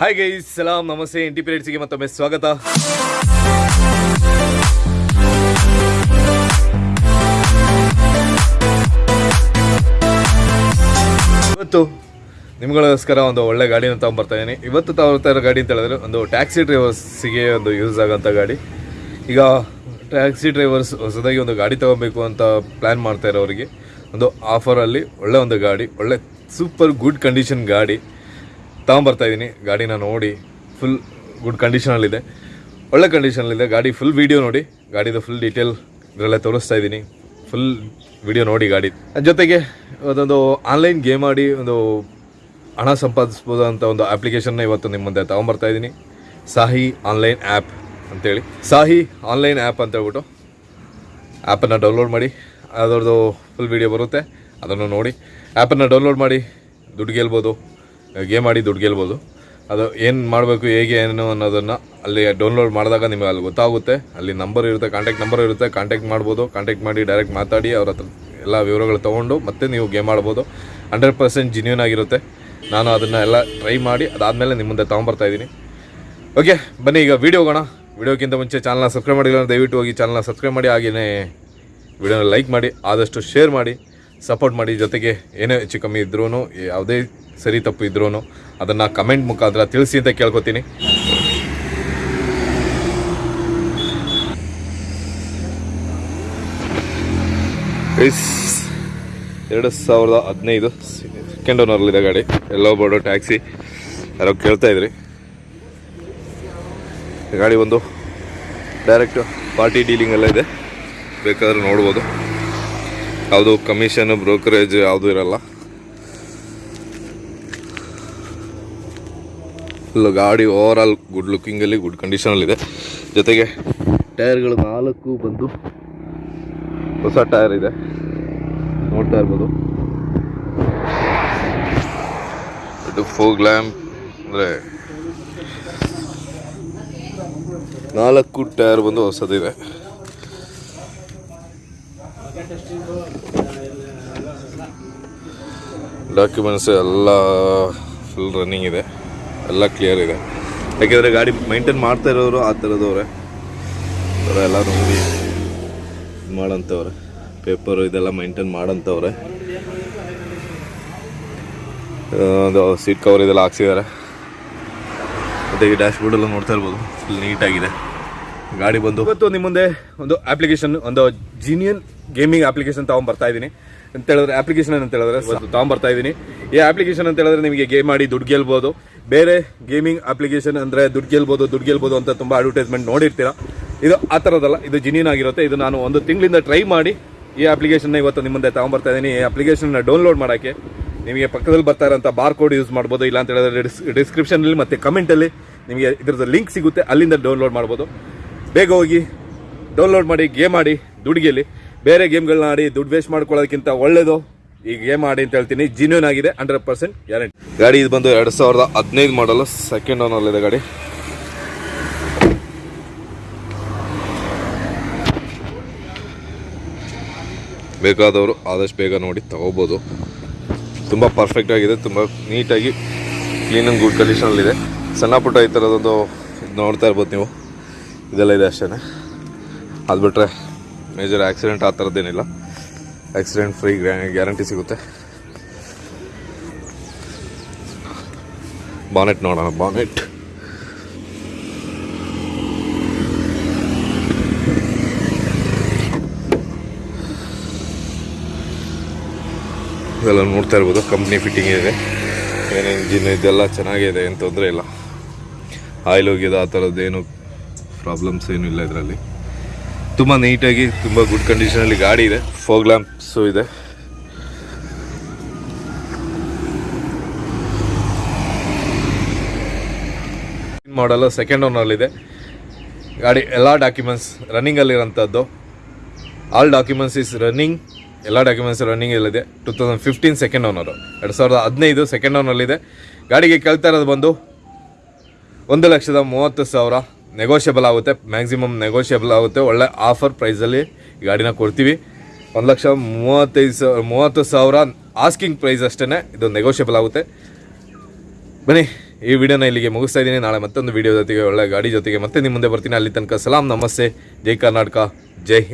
Hi guys ಸಲಾಂ ನಮಸ್ತೆ ಇಂಟಿ ಪಿರಿಯಡ್ಸ್ಗೆ ಮತ್ತೊಮ್ಮೆ ಸ್ವಾಗತ. ಇವತ್ತು ನಿಮ್ಗಳಿಗೋಸ್ಕರ ಒಂದು ಒಳ್ಳೆ ಗಾಡಿನ ತಗೊಂಡ್ಬರ್ತಾ ಇದ್ದೀನಿ ಇವತ್ತು ತಗೊಳ್ತಾ ಇರೋ ಗಾಡಿ ಅಂತ ಹೇಳಿದ್ರೆ ಒಂದು ಟ್ಯಾಕ್ಸಿ ಡ್ರೈವರ್ಸಿಗೆ ಒಂದು ಯೂಸ್ ಆಗೋಂಥ ಗಾಡಿ. ಈಗ ಟ್ಯಾಕ್ಸಿ ಡ್ರೈವರ್ಸ್ ಹೊಸದಾಗಿ ಒಂದು ಗಾಡಿ ತಗೋಬೇಕು ಅಂತ ಪ್ಲ್ಯಾನ್ ಮಾಡ್ತಾ ಇರೋರಿಗೆ. ಒಂದು ಆಫರಲ್ಲಿ ಒಳ್ಳೆ ಒಂದು ಗಾಡಿ, ಒಳ್ಳೆ ಸೂಪರ್ ಗುಡ್ ಕಂಡೀಷನ್ ಗಾಡಿ. ತಗೊಂಬರ್ತಾ ಇದ್ದೀನಿ ಗಾಡಿನ ನೋಡಿ ಫುಲ್ ಗುಡ್ ಕಂಡೀಷನಲ್ಲಿದೆ ಒಳ್ಳೆ ಕಂಡೀಷನಲ್ಲಿದೆ ಗಾಡಿ ಫುಲ್ ವೀಡಿಯೋ ನೋಡಿ. ಗಾಡಿದು ಫುಲ್ ಡೀಟೇಲ್ ಇದರಲ್ಲೇ ತೋರಿಸ್ತಾ ಇದ್ದೀನಿ ಫುಲ್ ವಿಡಿಯೋ ನೋಡಿ ಗಾಡಿ. ಜೊತೆಗೆ ಅದೊಂದು ಆನ್ಲೈನ್ ಗೇಮ್ ಆಡಿ ಒಂದು ಹಣ ಸಂಪಾದಿಸ್ಬೋದು ಅಂತ ಒಂದು ಅಪ್ಲಿಕೇಶನ್ನ ಇವತ್ತು ನಿಮ್ಮ ಮುಂದೆ ತಗೊಂಬರ್ತಾ ಇದ್ದೀನಿ ಸಾಹಿ ಆನ್ಲೈನ್ ಆ್ಯಪ್ ಅಂತೇಳಿ. ಸಾಹಿ ಆನ್ಲೈನ್ ಆ್ಯಪ್ ಅಂತ ಹೇಳ್ಬಿಟ್ಟು ಆ್ಯಪನ್ನು ಡೌನ್ಲೋಡ್ ಮಾಡಿ, ಅದರದ್ದು ಫುಲ್ ವೀಡಿಯೋ ಬರುತ್ತೆ. ಅದನ್ನು ನೋಡಿ. ಆ್ಯಪನ್ನು ಡೌನ್ಲೋಡ್ ಮಾಡಿ, ದುಡ್ಡು ಗೆಲ್ಬೋದು. ಗೇಮ್ ಆಡಿ ದುಡ್ಡು ಗೆಲ್ಬೋದು. ಅದು ಏನು ಮಾಡಬೇಕು, ಹೇಗೆ, ಏನು ಅನ್ನೋದನ್ನು ಅಲ್ಲಿ ಡೌನ್ಲೋಡ್ ಮಾಡಿದಾಗ ನಿಮಗೆ ಅಲ್ಲಿ ಗೊತ್ತಾಗುತ್ತೆ. ಅಲ್ಲಿ ನಂಬರ್ ಇರುತ್ತೆ ಕಾಂಟ್ಯಾಕ್ಟ್ ನಂಬರ್ ಇರುತ್ತೆ ಕಾಂಟ್ಯಾಕ್ಟ್ ಮಾಡ್ಬೋದು. ಕಾಂಟ್ಯಾಕ್ಟ್ ಮಾಡಿ ಡೈರೆಕ್ಟ್ ಮಾತಾಡಿ ಅವ್ರ ಹತ್ರ ಎಲ್ಲ ವಿವರಗಳು ತೊಗೊಂಡು ಮತ್ತೆ ನೀವು ಗೇಮ್ ಆಡ್ಬೋದು. ಹಂಡ್ರೆಡ್ ಪರ್ಸೆಂಟ್ ಜಿನ್ಯೂನ್ ಆಗಿರುತ್ತೆ. ನಾನು ಅದನ್ನು ಎಲ್ಲ ಟ್ರೈ ಮಾಡಿ, ಅದಾದಮೇಲೆ ನಿಮ್ಮ ಮುಂದೆ ತೊಗೊಂಬರ್ತಾ ಇದ್ದೀನಿ. ಓಕೆ ಬನ್ನಿ ಈಗ ವೀಡಿಯೋ ಹೋಗೋಣ. ವೀಡಿಯೋಕ್ಕಿಂತ ಮುಂಚೆ ಚಾನಲ್ನ ಸಬ್ಸ್ಕ್ರೈಬ್ ಮಾಡಿಲ್ಲ ದಯವಿಟ್ಟು ಹೋಗಿ ಚಾನಲ್ನ ಸಬ್ಸ್ಕ್ರೈಬ್ ಮಾಡಿ ಹಾಗೆಯೇ ವಿಡಿಯೋನ ಲೈಕ್ ಮಾಡಿ, ಆದಷ್ಟು ಶೇರ್ ಮಾಡಿ. ಸಪೋರ್ಟ್ ಮಾಡಿ ಜೊತೆಗೆ ಏನೇ ಹೆಚ್ಚು ಕಮ್ಮಿ ಇದ್ರೂ ಯಾವುದೇ ಸರಿ ತಪ್ಪು ಇದ್ರೂ ಅದನ್ನು ಕಮೆಂಟ್ ಮುಖಾಂತರ ತಿಳಿಸಿ ಅಂತ ಕೇಳ್ಕೊತೀನಿ. ಎರಡು ಸಾವಿರದ ಹದಿನೈದು ಸೆಕೆಂಡ್ ಓನರ್ಲಿದೆ ಗಾಡಿ. ಎಲ್ಲೋ ಬೋರ್ಡು ಟ್ಯಾಕ್ಸಿ. ಯಾರೋ ಕೇಳ್ತಾ ಇದ್ರಿ. ಗಾಡಿ ಒಂದು ಡೈರೆಕ್ಟ್ ಪಾರ್ಟಿ ಡೀಲಿಂಗ್ ಎಲ್ಲ ಇದೆ. ಬೇಕಾದ್ರೆ ನೋಡ್ಬೋದು. ಯಾವುದು ಕಮಿಷನ್ ಬ್ರೋಕರೇಜ್ ಯಾವುದು ಇರಲ್ಲ. ಇಲ್ಲ ಗಾಡಿ ಓವರ್ ಆಲ್ ಗುಡ್ ಲುಕ್ಕಿಂಗಲ್ಲಿ ಗುಡ್ ಕಂಡೀಷನಲ್ಲಿದೆ ಜೊತೆಗೆ ಟೈರ್ಗಳು ನಾಲ್ಕು ಬಂದು ಹೊಸ ಟೈರ್ ಇದೆ. ನೋಡ್ತಾ ಇರ್ಬೋದು. ಇದು ಫೋಗ್ ಲ್ಯಾಂಪ್ ಅಂದರೆ ನಾಲ್ಕು ಟೈರ್ ಬಂದು ಹೊಸದಿದೆ. ಡಾಕ್ಯುಮೆಂಟ್ಸ್ ಎಲ್ಲ ಫುಲ್ ರನ್ನಿಂಗ್ ಇದೆ. ಎಲ್ಲ ಕ್ಲಿಯರ್ ಇದೆ. ಯಾಕೆಂದರೆ ಗಾಡಿ ಮೈಂಟೈನ್ ಮಾಡ್ತಾ ಇರೋರು ಆ ಥರದವ್ರೆ. ಥರ ಎಲ್ಲ ನೋಡಿ ಮಾಡೋಂಥವ್ರೆ ಪೇಪರು ಇದೆಲ್ಲ ಮೈಂಟೈನ್ ಮಾಡೋಂಥವ್ರೆ ಅದು ಸೀಟ್ ಕವರ್ ಇದೆಲ್ಲ ಹಾಕ್ಸಿದ್ದಾರೆ. ಮತ್ತು ಈ ಡ್ಯಾಶ್ ಬೋರ್ಡೆಲ್ಲ ನೋಡ್ತಾ ಇರ್ಬೋದು. ಫುಲ್ ನೀಟಾಗಿದೆ ಗಾಡಿ ಬಂದು. ಇವತ್ತು ನಿಮ್ಮ ಮುಂದೆ ಒಂದು ಅಪ್ಲಿಕೇಶನ್ ಒಂದು ಜೀನಿಯನ್ ಗೇಮಿಂಗ್ ಅಪ್ಲಿಕೇಶನ್ ತಗೊಂಡ್ ಬರ್ತಾ ಇದ್ದೀನಿ. ಅಂತ ಹೇಳಿದ್ರೆ ಅಪ್ಲಿಕೇಶನ್ ಅಂತ ಹೇಳಿದ್ರೆ ತಗೊಂಡ್ ಬರ್ತಾ ಇದ್ದೀನಿ. ಈ ಅಪ್ಲಿಕೇಶನ್ ಅಂತ ಹೇಳಿದ್ರೆ ನಿಮಗೆ ಗೇಮ್ ಮಾಡಿ ದುಡ್ಡು ಗೆಲ್ಬೋದು. ಬೇರೆ ಗೇಮಿಂಗ್ ಅಪ್ಲಿಕೇಶನ್ ಅಂದ್ರೆ ದುಡ್ಡು ಗೆಲ್ಬೋದು ದುಡ್ಡು ಗೆಲ್ಬೋದು ಅಂತ ತುಂಬಾ ಅಡ್ವರ್ಟೈಸ್ಮೆಂಟ್ ನೋಡಿರ್ತೀರಾ. ಇದು ಆ ಥರದಲ್ಲ ಇದು ಜಿನಿಯನ್ ಆಗಿರುತ್ತೆ. ಇದು ನಾನು ಒಂದು ತಿಂಗಳಿಂದ ಟ್ರೈ ಮಾಡಿ ಈ ಅಪ್ಲಿಕೇಶನ್ ಇವತ್ತು ನಿಮ್ಮ ಮುಂದೆ ತಗೊಂಡ್ಬರ್ತಾ ಇದ್ದೀನಿ. ಈ ಅಪ್ಲಿಕೇಶನ್ ಡೌನ್ಲೋಡ್ ಮಾಡೋಕ್ಕೆ ನಿಮಗೆ ಪಕ್ಕದಲ್ಲಿ ಬರ್ತಾ ಇರೋಂಥ ಬಾರ್ ಕೋಡ್ ಯೂಸ್ ಮಾಡ್ಬೋದು ಇಲ್ಲ ಅಂತ ಹೇಳಿದ್ರೆ ಡಿಸ್ಕ್ರಿಪ್ಷನಲ್ಲಿ ಮತ್ತು ಕಮೆಂಟಲ್ಲಿ ನಿಮಗೆ ಇದ್ರದ್ದು ಲಿಂಕ್ ಸಿಗುತ್ತೆ. ಅಲ್ಲಿಂದ ಡೌನ್ಲೋಡ್ ಮಾಡ್ಬೋದು. ಬೇಗ ಹೋಗಿ ಡೌನ್ಲೋಡ್ ಮಾಡಿ ಗೇಮ್ ಆಡಿ ದುಡ್ಡಿಗೆಲ್ಲಿ ಬೇರೆ ಗೇಮ್ಗಳನ್ನ ಆಡಿ, ದುಡ್ಡು ವೇಸ್ಟ್ ಮಾಡ್ಕೊಳ್ಳೋದಕ್ಕಿಂತ ಒಳ್ಳೇದು. ಈ ಗೇಮ್ ಆಡಿ ಅಂತ ಹೇಳ್ತೀನಿ. ಜಿನ್ಯೂನ್ ಆಗಿದೆ ಹಂಡ್ರೆಡ್ ಪರ್ಸೆಂಟ್ ಗ್ಯಾರಂಟಿ ಗಾಡಿ ಇದು ಬಂದು ಎರಡು ಸಾವಿರದ ಹದಿನೈದು ಮಾಡಲು ಸೆಕೆಂಡ್ ಓನಲ್ಲಿದೆ ಗಾಡಿ. ಬೇಕಾದವರು ಆದಷ್ಟು ಬೇಗ ನೋಡಿ ತಗೋಬೋದು. ತುಂಬ ಪರ್ಫೆಕ್ಟ್ ಆಗಿದೆ, ತುಂಬ ನೀಟಾಗಿ ಕ್ಲೀನ್ ಆ್ಯಂಡ್ ಗುಡ್ ಕಂಡೀಷನಲ್ಲಿದೆ ಸಣ್ಣ ಪುಟ್ಟ ಈ ಥರದೊಂದು ನೋಡ್ತಾ ಇರ್ಬೋದು ನೀವು. ಇದೆಲ್ಲ ಇದೆ ಅಷ್ಟೇ ಅದು ಬಿಟ್ಟರೆ ಮೇಜರ್ ಆಕ್ಸಿಡೆಂಟ್ ಆ ಥರದ್ದೇನಿಲ್ಲ ಆಕ್ಸಿಡೆಂಟ್ ಫ್ರೀ ಗ್ಯಾರಂಟಿ ಸಿಗುತ್ತೆ. ಬಾನೆಟ್ ನೋಡೋಣ ಬಾನೆಟ್ ಇದೆಲ್ಲ ನೋಡ್ತಾ ಇರ್ಬೋದು ಕಂಪ್ನಿ ಫಿಟ್ಟಿಂಗ್ ಇದೆ. ಏನೇನು ಇಂಜಿನ್ ಇದೆಲ್ಲ ಚೆನ್ನಾಗಿದೆ ಏನು ತೊಂದರೆ ಇಲ್ಲ. ಆಯಿಲ್ ಹೋಗಿದೆ ಆ ಥರದ್ದೇನು ಪ್ರಾಬ್ಲಮ್ಸ್ ಏನೂ ಇಲ್ಲ ಇದರಲ್ಲಿ. ತುಂಬ ನೀಟಾಗಿ ತುಂಬ ಗುಡ್ ಕಂಡೀಷನಲ್ಲಿ ಗಾಡಿ ಇದೆ ಫೋಗ್ ಲ್ಯಾಂಪ್ಸು ಇದೆ. ಮಾಡಲ್ ಸೆಕೆಂಡ್ ಓನರ್ಲಿದೆ ಗಾಡಿ, ಎಲ್ಲ ಡಾಕ್ಯುಮೆಂಟ್ಸ್ ರನ್ನಿಂಗಲ್ಲಿರೋಂಥದ್ದು ಆಲ್ ಡಾಕ್ಯುಮೆಂಟ್ಸ್ ಇಸ್ ರನ್ನಿಂಗ್ ಎಲ್ಲ ಡಾಕ್ಯುಮೆಂಟ್ಸ್ ರನ್ನಿಂಗ್ ಇಲ್ಲಿದೆ two thousand fifteen second owner ಎರಡು ಸಾವಿರದ ಹದಿನೈದು ಸೆಕೆಂಡ್ ಓನರ್ಲಿದೆ ಗಾಡಿಗೆ ಕೇಳ್ತಾ ಇರೋದು ಬಂದು, ಒಂದು ಲಕ್ಷದ ಮೂವತ್ತು ಸಾವಿರ. ನೆಗೋಷಿಯಬಲ್ ಆಗುತ್ತೆ. ಮ್ಯಾಕ್ಸಿಮಮ್ ನೆಗೋಷಿಯಬಲ್ ಆಗುತ್ತೆ. ಒಳ್ಳೆ ಆಫರ್ ಪ್ರೈಸಲ್ಲಿ ಗಾಡಿನ ಕೊಡ್ತೀವಿ. ಒಂದು ಲಕ್ಷ ಮೂವತ್ತೈದು ಸಾವಿರ ಮೂವತ್ತು ಸಾವಿರ ಆಸ್ಕಿಂಗ್ ಪ್ರೈಸ್ ಅಷ್ಟೇ ಇದು ನೆಗೋಷಿಯಬಲ್ ಆಗುತ್ತೆ. ಬನ್ನಿ, ಈ ವಿಡಿಯೋನ ಇಲ್ಲಿಗೆ ಮುಗಿಸ್ತಾ ಇದ್ದೀನಿ. ನಾಳೆ ಮತ್ತೊಂದು ವಿಡಿಯೋ ಜೊತೆಗೆ, ಒಳ್ಳೆ ಗಾಡಿ ಜೊತೆಗೆ ಮತ್ತೆ ನಿಮ್ಮ ಮುಂದೆ ಬರ್ತೀನಿ. ಅಲ್ಲಿ ತನಕ ಸಲಾಂ, ನಮಸ್ತೆ. ಜೈ ಕರ್ನಾಟಕ, ಜೈ